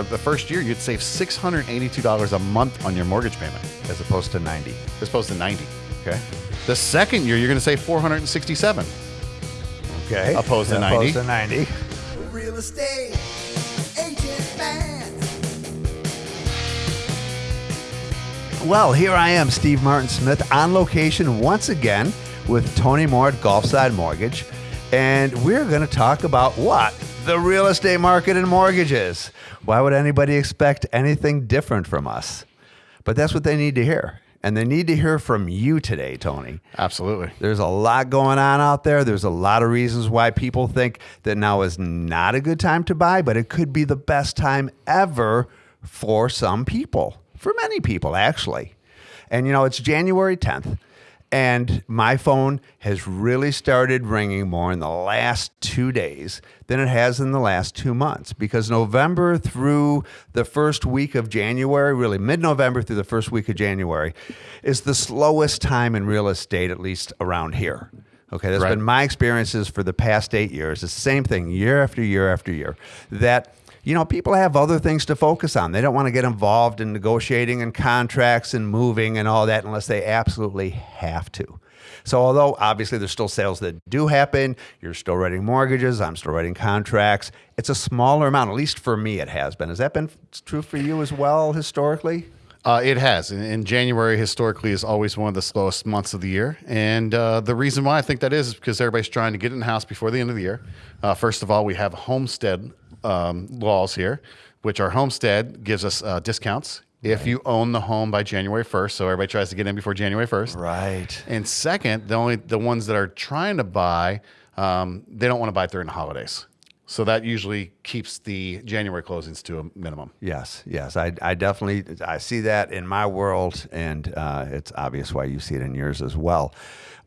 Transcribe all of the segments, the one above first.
the first year you'd save $682 a month on your mortgage payment as opposed to 90. as opposed to 90 Okay. the second year you're going to save 467 Okay. Opposed to 90. Opposed 90. to 90. Real estate agent man. Well, here I am, Steve Martin Smith, on location once again with Tony Moore at Gulfside Mortgage. And we're going to talk about what? The real estate market and mortgages. Why would anybody expect anything different from us? But that's what they need to hear. And they need to hear from you today, Tony. absolutely There's a lot going on out there. There's a lot of reasons why people think that now is not a good time to buy, but it could be the best time ever for some people, for many people, actually. And you know, it's January 10th, and my phone has really started ringing more in the last two days than it has in the last two months because November through the first week of January, really mid November through the first week of January, is the slowest time in real estate, at least around here. Okay, that's Right. been my experiences for the past eight years. It's the same thing year after year after year. That you know, people have other things to focus on. They don't want to get involved in negotiating and contracts and moving and all that unless they absolutely have to. So, although obviously there's still sales that do happen, you're still writing mortgages, I'm still writing contracts. It's a smaller amount, at least for me, it has been. Has that been true for you as well historically? Uh, it has. And, and January historically is always one of the slowest months of the year. And uh, the reason why I think that is is because everybody's trying to get in the house before the end of the year. Uh, first of all, we have homestead um, laws here, which our homestead gives us uh, discounts if you own the home by January 1st. So everybody tries to get in before January 1st. Right. And second, the only the ones that are trying to buy, um, they don't want to buy during the holidays. So that usually keeps the January closings to a minimum. Yes, yes, I, I definitely I see that in my world, and uh, it's obvious why you see it in yours as well.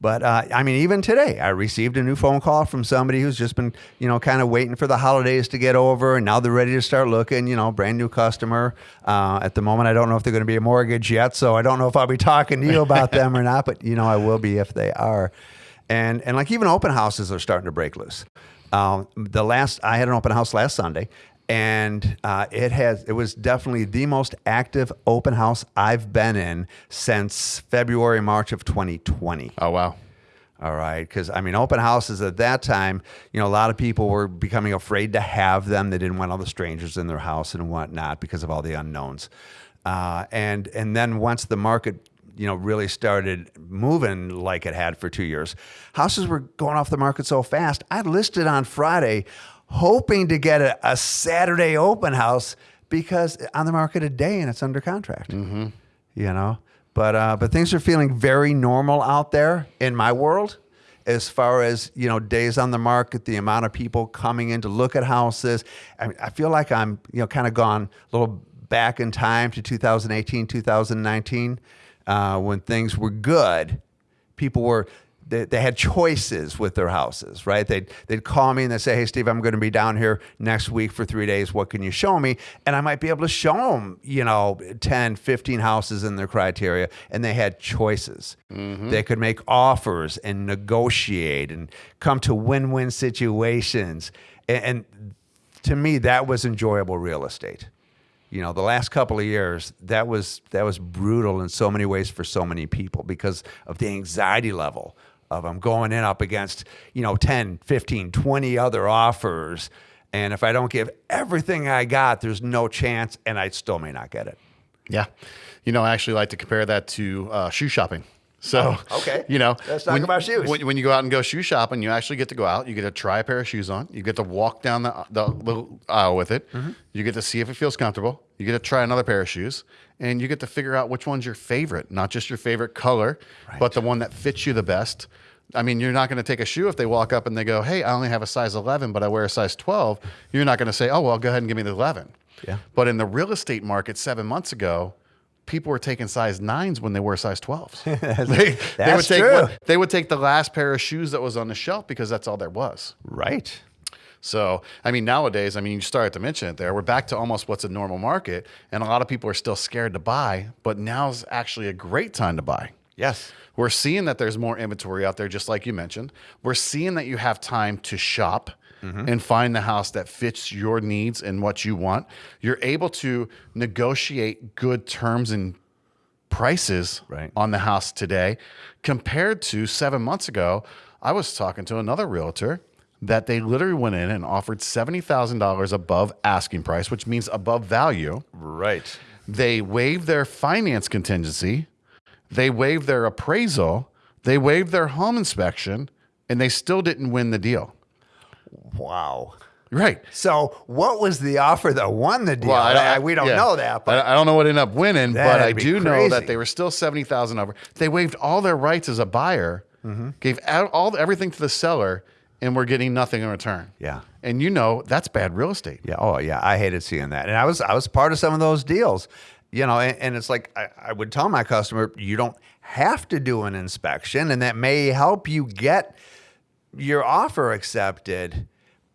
But uh, I mean, even today, I received a new phone call from somebody who's just been, you know, kind of waiting for the holidays to get over, and now they're ready to start looking. You know, brand new customer. Uh, at the moment, I don't know if they're going to be a mortgage yet, so I don't know if I'll be talking to you about them or not. But you know, I will be if they are. And and like even open houses are starting to break loose. Um, the last I had an open house last Sunday, and uh, it has it was definitely the most active open house I've been in since February March of 2020. Oh wow. All right, because I mean, open houses at that time, you know, a lot of people were becoming afraid to have them. They didn't want all the strangers in their house and whatnot because of all the unknowns. Uh, and and then once the market, you know, really started moving like it had for two years, houses were going off the market so fast. I listed on Friday, hoping to get a, a Saturday open house because on the market a day and it's under contract you know. But uh, but things are feeling very normal out there in my world, as far as you know, days on the market, the amount of people coming in to look at houses. I, mean, I feel like I'm you know kind of gone a little back in time to 2018, 2019, uh, when things were good. People were they, they had choices with their houses, right? They'd, they'd call me and they'd say, Hey, Steve, I'm going to be down here next week for three days. What can you show me? And I might be able to show them, you know, 10, 15 houses in their criteria. And they had choices. Mm-hmm. They could make offers and negotiate and come to win win situations. And, and to me, that was enjoyable real estate you know the last couple of years that was that was brutal in so many ways for so many people because of the anxiety level of I'm going in up against you know 10 15 20 other offers and if I don't give everything I got there's no chance and I still may not get it Yeah. You know, I actually like to compare that to uh, shoe shopping. So, Oh, okay. you know, Let's talk when- about shoes. When, when you go out and go shoe shopping, you actually get to go out. You get to try a pair of shoes on. You get to walk down the, the little aisle with it. Mm-hmm. You get to see if it feels comfortable. You get to try another pair of shoes, and you get to figure out which one's your favorite, not just your favorite color, but the one that fits you the best. I mean, you're not going to take a shoe if they walk up and they go, "Hey, I only have a size 11, but I wear a size 12." You're not going to say, "Oh, well, go ahead and give me the 11." Yeah. But in the real estate market seven months ago, people were taking size nines when they were size 12s. they, they would That's take true. they would take the last pair of shoes that was on the shelf because that's all there was. right So, I mean, nowadays, I mean, you started to mention it there. We're back to almost what's a normal market, and a lot of people are still scared to buy, but now's actually a great time to buy. Yes We're seeing that there's more inventory out there, just like you mentioned. We're seeing that you have time to shop. Mm-hmm. and find the house that fits your needs and what you want, you're able to negotiate good terms and prices Right. on the house today compared to seven months ago. I was talking to another realtor that they literally went in and offered $70,000 above asking price, which means above value. Right. They waived their finance contingency, they waived their appraisal, they waived their home inspection, and they still didn't win the deal. Wow. Right. So, what was the offer that won the deal? Well, I- I- we don't yeah. know that, but I, don't know what ended up winning, but I do know that they were still seventy thousand over. They waived all their rights as a buyer, Mm-hmm. gave out all everything to the seller, and we're getting nothing in return. Yeah. and you know that's bad real estate. Yeah. Oh, yeah. I hated seeing that, and I was I was part of some of those deals, you know. And, and it's like I, I would tell my customer, you don't have to do an inspection, and that may help you get your offer accepted,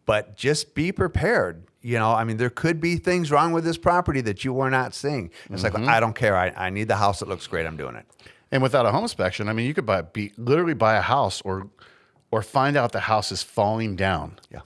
but just be prepared. You know, I mean, there could be things wrong with this property that you were not seeing. It's like mm-hmm. I don't care. I, I need the house that looks great. I'm doing it. And without a home inspection, I mean, you could buy be literally buy a house or or find out the house is falling down. Yeah.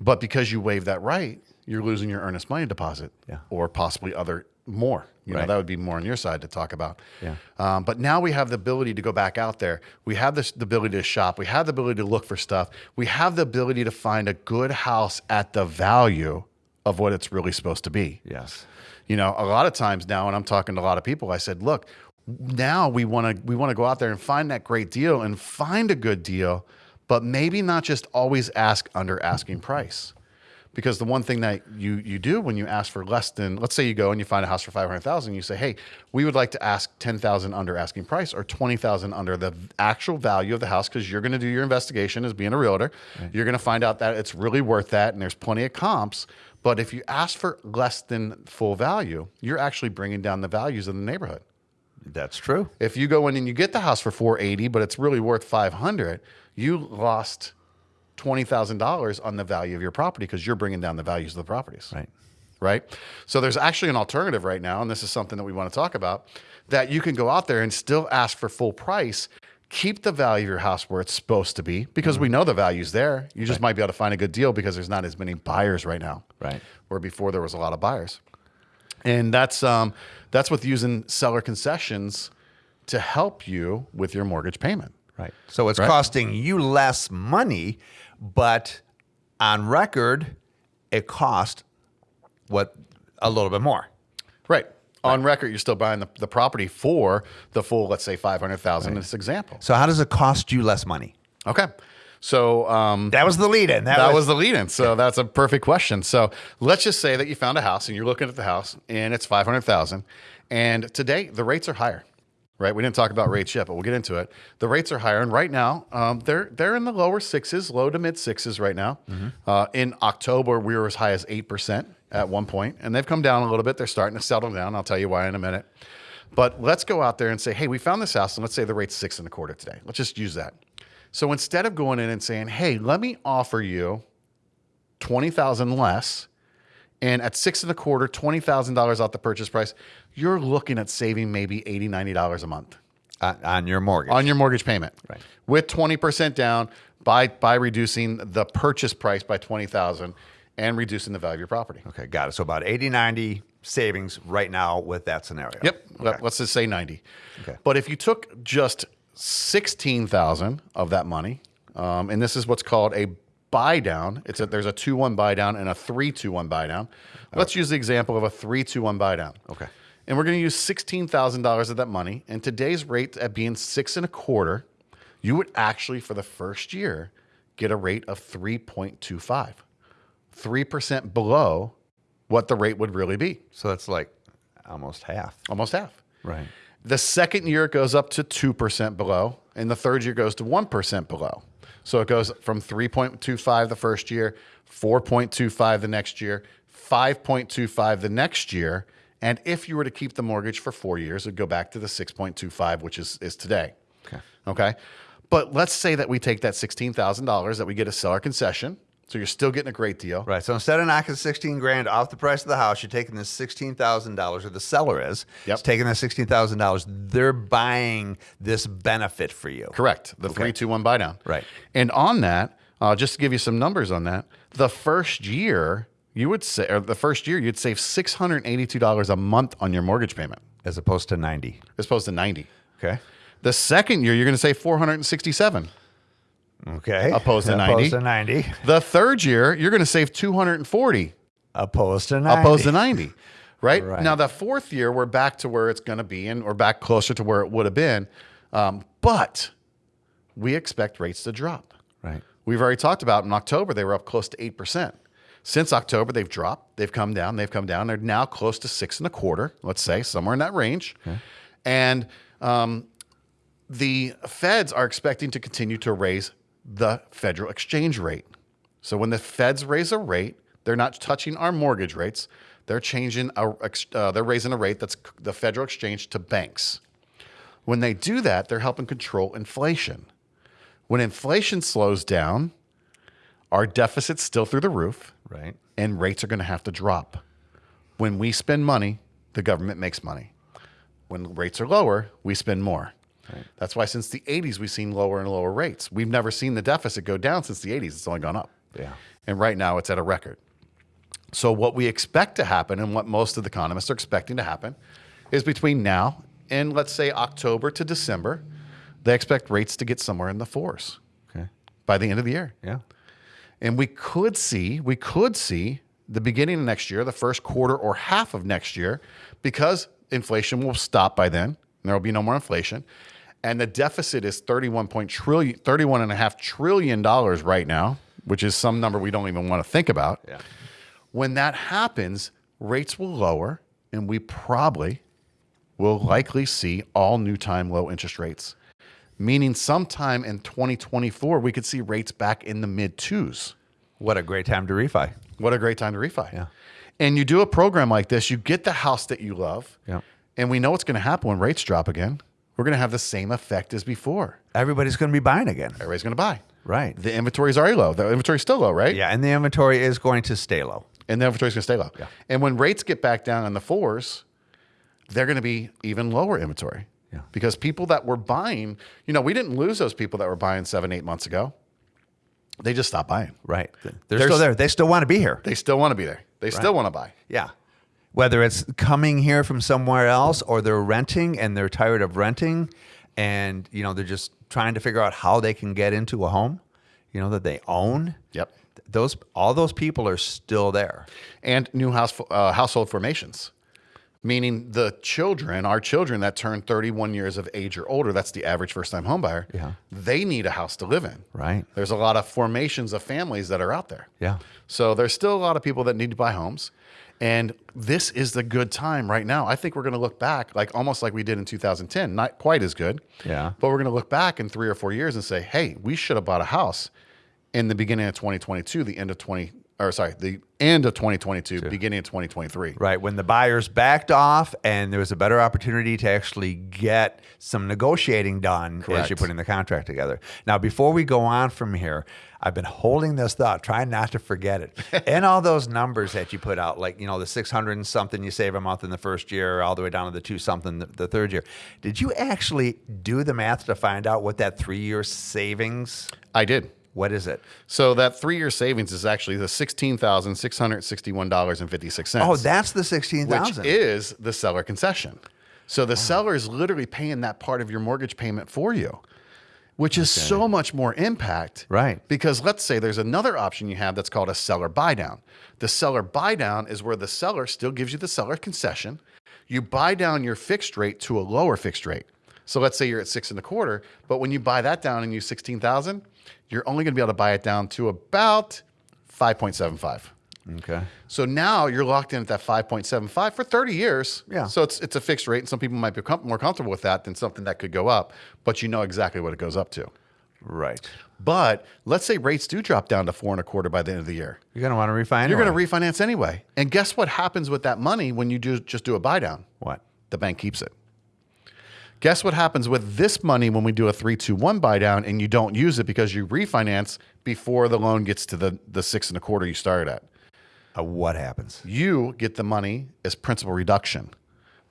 But because you waive that right, you're losing your earnest money deposit. Yeah. Or possibly other more. You know, that would be more on your side to talk about. Yeah. Um, but now we have the ability to go back out there. We have this the ability to shop. We have the ability to look for stuff. We have the ability to find a good house at the value of what it's really supposed to be. Yes. You know, a lot of times now, and I'm talking to a lot of people, I said, look, now we want to we want to go out there and find that great deal and find a good deal, but maybe not just always ask under asking price. Because the one thing that you you do when you ask for less than, let's say you go and you find a house for five hundred thousand, you say, "Hey, we would like to ask ten thousand under asking price or twenty thousand under the actual value of the house," because you're going to do your investigation as being a realtor. You're going to find out that it's really worth that, and there's plenty of comps. But if you ask for less than full value, you're actually bringing down the values of the neighborhood. That's true. If you go in and you get the house for 480, but it's really worth 500, you lost $20,000 on the value of your property because you're bringing down the values of the properties. Right. Right. So there's actually an alternative right now, and this is something that we want to talk about that you can go out there and still ask for full price, keep the value of your house where it's supposed to be because we know the value's there. You just might be able to find a good deal because there's not as many buyers right now. Right. Where before there was a lot of buyers. And that's um, that's with using seller concessions to help you with your mortgage payment. Right. So it's Right. costing you less money, but on record, it cost what a little bit more. Right. On record, you're still buying the, the property for the full, let's say, 500,000 in this example. So how does it cost you less money? Okay. So um, That was the lead in. that was the lead in. So that's a perfect question. So let's just say that you found a house and you're looking at the house and it's 500,000 and today the rates are higher. Right, we didn't talk about rates yet, but we'll get into it. The rates are higher, and right now um, they're they're in the lower sixes, low to mid sixes right now. Uh, in October, we were as high as eight percent at one point, and they've come down a little bit. They're starting to settle down. I'll tell you why in a minute. But let's go out there and say, hey, we found this house, and let's say the rate's six and a quarter today. Let's just use that. So instead of going in and saying, hey, let me offer you twenty thousand less, and at six and a quarter, twenty thousand dollars off the purchase price, you're looking at saving maybe $80, 90 dollars a month on, on your mortgage. on your mortgage payment. Right. With twenty percent down by by reducing the purchase price by twenty thousand and reducing the value of your property. okay, got it. So about 80, 90 savings right now with that scenario. Yep. Okay. Let's just say 90. Okay. But if you took just 16,000 of that money, um, and this is what's called a buy down. It's a, there's a 2-1 buy down and a 3-2-1 buy down. Let's use the example of a 3-2-1 buy down. Okay. And we're going to use $16,000 of that money. And today's rate at being six and a quarter, you would actually, for the first year, get a rate of 3.25, 3% below what the rate would really be, So that's like almost half. almost half. Right. The second year it goes up to 2% below, and the third year goes to 1% below. So it goes from 3.25 the first year, 4.25 the next year, 5.25 the next year. And if you were to keep the mortgage for four years, it'd go back to the 6.25, which is, is today. Okay. Okay. But let's say that we take that $16,000 that we get a seller concession. So you're still getting a great deal. Right. So instead of knocking 16 grand off the price of the house, you're taking this $16,000, or the seller is, Yep. is taking that $16,000. They're buying this benefit for you. Correct. The three, two, one buy down. Right. And on that, Uh, just to give you some numbers on that, the first year you would say, or the first year you'd save six hundred eighty-two dollars a month on your mortgage payment, As opposed to 90. as opposed to ninety. Okay. The second year you're going to save four hundred and sixty-seven. Okay. Opposed to 90. Opposed 90. to 90. The third year you're going to save two hundred and forty. Opposed to 90. opposed to 90 right? Right. now the fourth year we're back to where it's going to be and we're back closer to where it would have been um, but we expect rates to drop Right. we've already talked about in october they were up close to 8% since october they've dropped they've come down they've come down they're now close to six and a quarter let's say somewhere in that range Okay. and um, the feds are expecting to continue to raise the federal exchange rate. So when the feds raise a rate, they're not touching our mortgage rates. They're changing a, uh, they're raising a rate that's the federal exchange to banks. When they do that, they're helping control inflation. When inflation slows down, our deficit's still through the roof Right. and rates are going to have to drop. When we spend money, the government makes money. When rates are lower, we spend more. That's why since the 80s, we've seen lower and lower rates. We've never seen the deficit go down since the 80s. It's only gone up. Yeah. And right now, it's at a record. So, what we expect to happen and what most of the economists are expecting to happen is between now and let's say October to December, they expect rates to get somewhere in the fours Okay. by the end of the year. Yeah. And we could see, we could see the beginning of next year, the first quarter or half of next year, because inflation will stop by then. And there will be no more inflation. And the deficit is 31 point trillion, 31 and a half trillion dollars right now, which is some number we don't even want to think about. Yeah. When that happens, rates will lower and we probably will likely see all new time low interest rates. Meaning sometime in 2024, we could see rates back in the mid twos. What a great time to refi. What a great time to refi. Yeah. And you do a program like this, you get the house that you love. Yeah. And we know what's going to happen when rates drop again. We're going to have the same effect as before. Everybody's going to be buying again. Everybody's going to buy. Right. The inventory is already low. The inventory is still low, right? Yeah. And the inventory is going to stay low. And the inventory is going to stay low. Yeah. And when rates get back down in the fours, they're going to be even lower inventory. Yeah. Because people that were buying, you know, we didn't lose those people that were buying seven, eight months ago. They just stopped buying. Right. They're There's- still there. They still want to be here. They still want to be there. They still want to buy. Yeah. Whether it's coming here from somewhere else or they're renting and they're tired of renting and you know they're just trying to figure out how they can get into a home, you know that they own. Yep. Those all those people are still there. and new house uh, household formations, meaning the children, our children that turn 31 years of age or older, that's the average first time homebuyer. Yeah. They need a house to live in. Right. There's a lot of formations of families that are out there. Yeah. So there's still a lot of people that need to buy homes. And this is the good time right now. I think we're going to look back like almost like we did in 2010, not quite as good. Yeah. But we're going to look back in three or four years and say, hey, we should have bought a house in the beginning of 2022, the end of 20, or sorry, the end of 2022, beginning of 2023. Right. When the buyers backed off and there was a better opportunity to actually get some negotiating done as you're putting the contract together. Now, before we go on from here, I've been holding this thought, trying not to forget it. and all those numbers that you put out, like, you know, the 600 and something you save a month in the first year, all the way down to the two something the, the third year. Did you actually do the math to find out what that three year savings, I did. What is it? So that three year savings is actually the $16,661.56. Oh, that's the sixteen thousand, which 16,000. is the seller concession. So the seller is literally paying that part of your mortgage payment for you, which is so much more impact. Right. Because let's say there's another option you have that's called a seller buy down. The seller buy down is where the seller still gives you the seller concession. You buy down your fixed rate to a lower fixed rate. So let's say you're at six and a quarter, but when you buy that down and use 16,000, you're only going to be able to buy it down to about 5.75. okay. So now you're locked in at that 5.75 for 30 years. Yeah. So it's it's a fixed rate, and some people might be com- more comfortable with that than something that could go up, but you know exactly what it goes up to. Right. But let's say rates do drop down to four and a quarter by the end of the year. You're going to want to refinance. You're going to refinance anyway. And guess what happens with that money when you do just do a buy down? What? The bank keeps it. Guess what happens with this money when we do a 321 buy down and you don't use it because you refinance before the loan gets to the, the six and a quarter you started at? Uh, what happens? you get the money as principal reduction.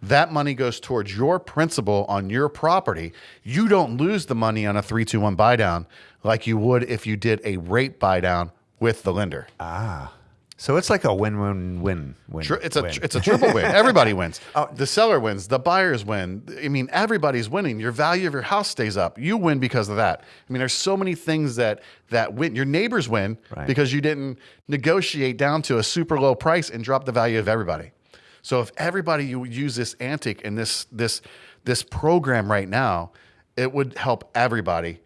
That money goes towards your principal on your property. You don't lose the money on a 321 buy down like you would if you did a rate buy down with the lender. So it's like a win-win-win. Win. Tri- It's a win. it's a triple win. Everybody wins. The seller wins. The buyers win. I mean, everybody's winning. Your value of your house stays up. You win because of that. I mean, there's so many things that that win. Your neighbors win Right. because you didn't negotiate down to a super low price and drop the value of everybody. So if everybody you use this antic and this this this program right now, it would help everybody.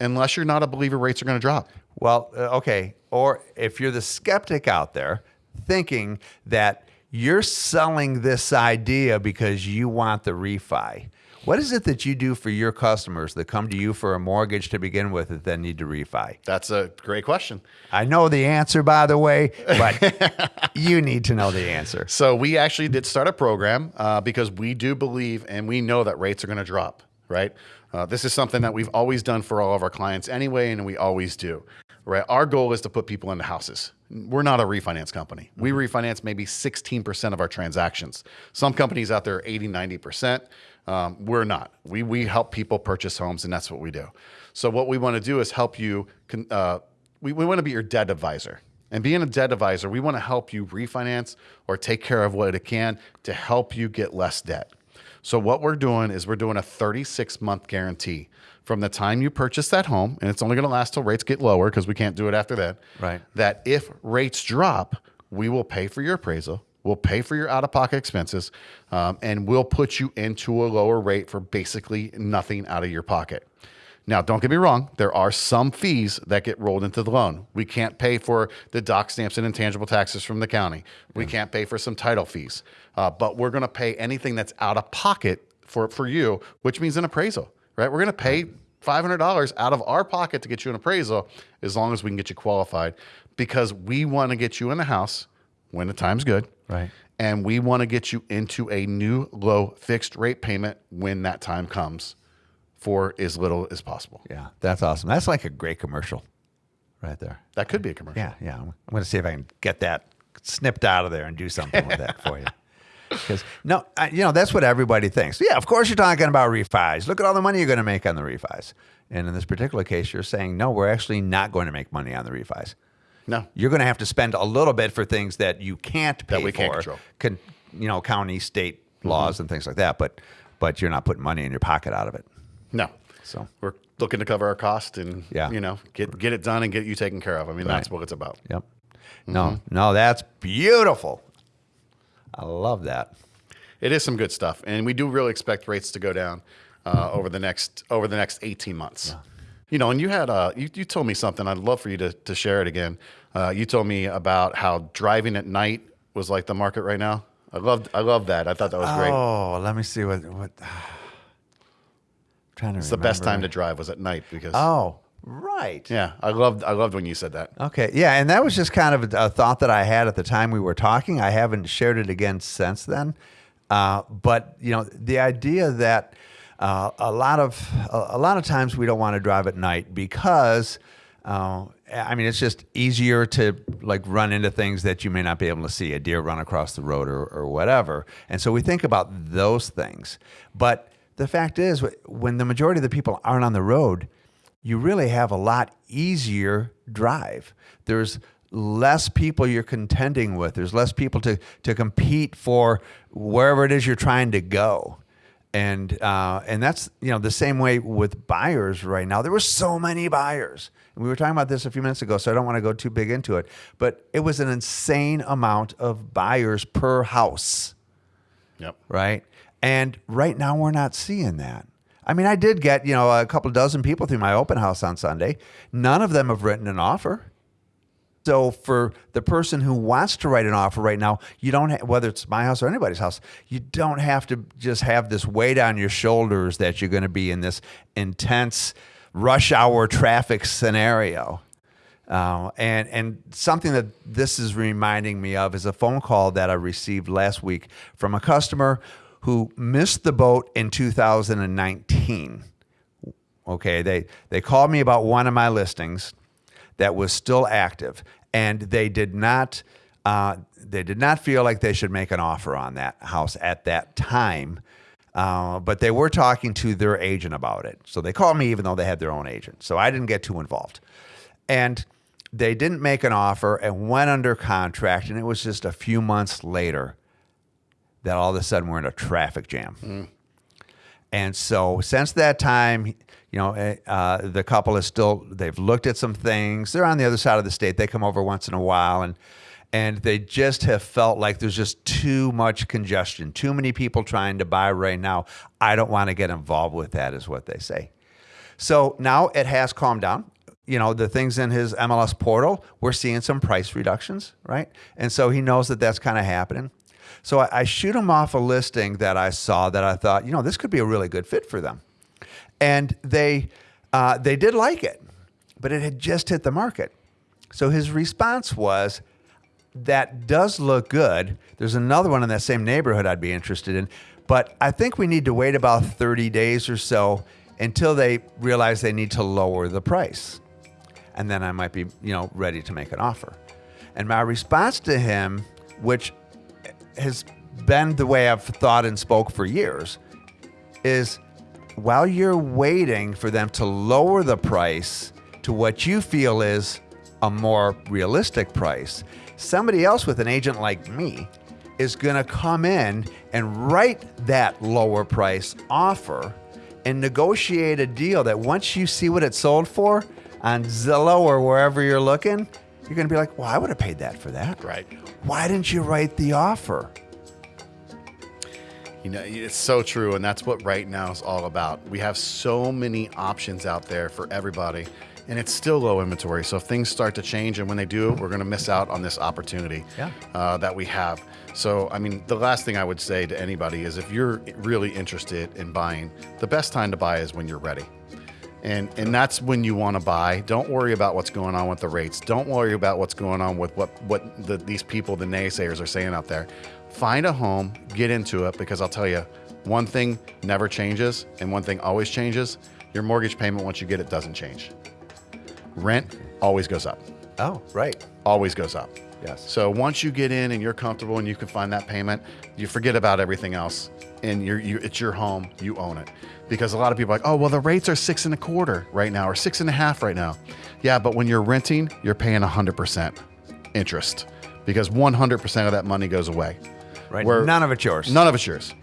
Unless you're not a believer, rates are going to drop. Well, uh, okay. Or if you're the skeptic out there thinking that you're selling this idea because you want the refi, what is it that you do for your customers that come to you for a mortgage to begin with that then need to refi? That's a great question. I know the answer, by the way, but you need to know the answer. So we actually did start a program uh, because we do believe and we know that rates are going to drop. Right. Uh, this is something that we've always done for all of our clients anyway, and we always do. Right. Our goal is to put people into houses. We're not a refinance company. We refinance maybe 16% of our transactions. Some companies out there are 80, 90%. Um, we're not. We, we help people purchase homes, and that's what we do. So, what we want to do is help you. Uh, we, we want to be your debt advisor. And being a debt advisor, we want to help you refinance or take care of what it can to help you get less debt. So what we're doing is we're doing a 36 month guarantee from the time you purchase that home, and it's only going to last till rates get lower because we can't do it after that. Right. That if rates drop, we will pay for your appraisal, we'll pay for your out of pocket expenses, um, and we'll put you into a lower rate for basically nothing out of your pocket. Now, don't get me wrong, there are some fees that get rolled into the loan. We can't pay for the doc stamps and intangible taxes from the county. We can't pay for some title fees, uh, but we're going to pay anything that's out of pocket for, for you, which means an appraisal, right? We're going to pay $500 out of our pocket to get you an appraisal as long as we can get you qualified because we want to get you in the house when the time's good. Right. And we want to get you into a new low fixed rate payment when that time comes for as little as possible. Yeah, that's awesome. That's like a great commercial right there. That could be a commercial. Yeah, yeah. I'm going to see if I can get that snipped out of there and do something with that for you. Because no, I, you know that's what everybody thinks. Yeah, of course you're talking about refis. Look at all the money you're going to make on the refis. And in this particular case, you're saying no, we're actually not going to make money on the refis. No. You're going to have to spend a little bit for things that you can't pay That we for. can't control. Con- you know, county, state Mm-hmm. laws and things like that. But but you're not putting money in your pocket out of it. No. So We're looking to cover our cost and Yeah. you know, get get it done and get you taken care of. I mean, that's what it's about. Yep. No, no, that's beautiful. I love that. It is some good stuff. And we do really expect rates to go down uh, over the next over the next 18 months. You know, and you had uh you, you told me something. I'd love for you to to share it again. Uh, you told me about how driving at night was like the market right now. I loved I love that. I thought that was great. Oh, let me see what what. trying to It's the best time to drive was at night because Oh, right. yeah, I loved I loved when you said that. Okay. Yeah, and that was just kind of a, a thought that I had at the time we were talking. I haven't shared it again since then. Uh, but you know, the idea that uh, a lot of a, a lot of times we don't want to drive at night because. Uh, I mean, it's just easier to like run into things that you may not be able to see, a deer run across the road or, or whatever. And so we think about those things. But the fact is, when the majority of the people aren't on the road, you really have a lot easier drive. There's less people you're contending with. There's less people to to compete for wherever it is you're trying to go. And uh, and that's you know the same way with buyers right now. There were so many buyers. And we were talking about this a few minutes ago, so I don't want to go too big into it. But it was an insane amount of buyers per house Yep. right? And right now we're not seeing that. I mean, I did get, you know, a couple dozen people through my open house on Sunday. None of them have written an offer. So for the person who wants to write an offer right now, you don't ha- whether it's my house or anybody's house, you don't have to just have this weight on your shoulders that you're going to be in this intense rush hour traffic scenario. Uh, and and something that this is reminding me of is a phone call that I received last week from a customer who missed the boat in 2019. Okay, they they called me about one of my listings that was still active, and they did not Uh, they did not feel like they should make an offer on that house at that time, uh, but they were talking to their agent about it. So they called me even though they had their own agent. So I didn't get too involved. And they didn't make an offer and went under contract. And it was just a few months later that all of a sudden we're in a traffic jam. And so since that time, you know, eh, uh, the couple is still, they've looked at some things. They're on the other side of the state. They come over once in a while and, and they just have felt like there's just too much congestion, too many people trying to buy right now. I don't want to get involved with that, is what they say. So now it has calmed down. You know, the things in his MLS portal, we're seeing some price reductions, right? And so he knows that that's kind of happening. So I, I shoot him off a listing that I saw that I thought, you know, this could be a really good fit for them. And they, uh, they did like it, but it had just hit the market. So his response was, that does look good. There's another one in that same neighborhood I'd be interested in, but I think we need to wait about 30 days or so until they realize they need to lower the price. And then I might be, you know, ready to make an offer. And my response to him, which has been the way I've thought and spoke for years, is while you're waiting for them to lower the price to what you feel is a more realistic price, somebody else with an agent like me is going to come in and write that lower price offer and negotiate a deal that once you see what it sold for on Zillow or wherever you're looking, you're going to be like, well, I would have paid that for that. Right. Why didn't you write the offer? You know, it's so true, and that's what right now is all about. We have so many options out there for everybody, and it's still low inventory. So if things start to change, and when they do, we're going to miss out on this opportunity Yeah. uh, that we have. So, I mean, the last thing I would say to anybody is if you're really interested in buying, the best time to buy is when you're ready. And, and that's when you want to buy. Don't worry about what's going on with the rates. Don't worry about what's going on with what, what the, these people, the naysayers, are saying out there. Find a home, get into it, because I'll tell you, one thing never changes, and one thing always changes. Your mortgage payment, once you get it, doesn't change. Rent always goes up. Oh, right. Always goes up. Yes. So once you get in and you're comfortable and you can find that payment, you forget about everything else, and you're you, it's your home. You own it. Because a lot of people are like, oh well, the rates are six and a quarter right now, or six and a half right now. Yeah, but when you're renting, you're paying hundred percent interest because 100% of that money goes away. Right. Where- None of it's yours. None of it's yours.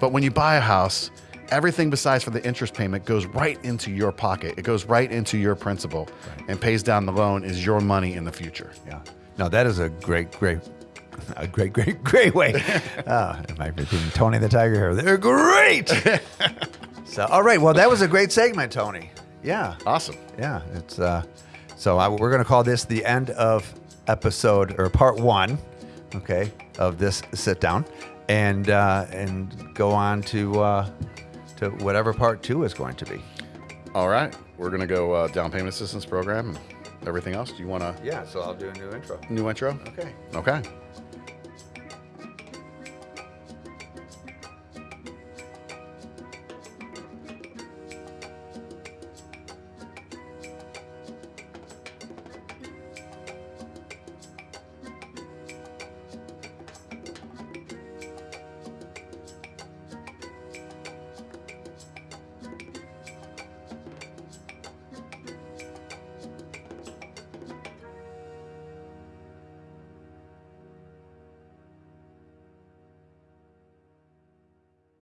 But when you buy a house, everything besides for the interest payment goes right into your pocket. It goes right into your principal and pays down the loan is your money in the future. Yeah. Now that is a great, great, a great, great, great way. uh, am I repeating Tony the Tiger here? They're great. so, all right. Well, that was a great segment, Tony. Yeah. Awesome. Yeah. It's uh, so I, we're going to call this the end of episode or part one, okay, of this sit down, and uh, and go on to uh, to whatever part two is going to be. All right. We're going to go uh, down payment assistance program everything else. Do you want to? Yeah. So I'll do a new intro. new intro? Okay. Okay.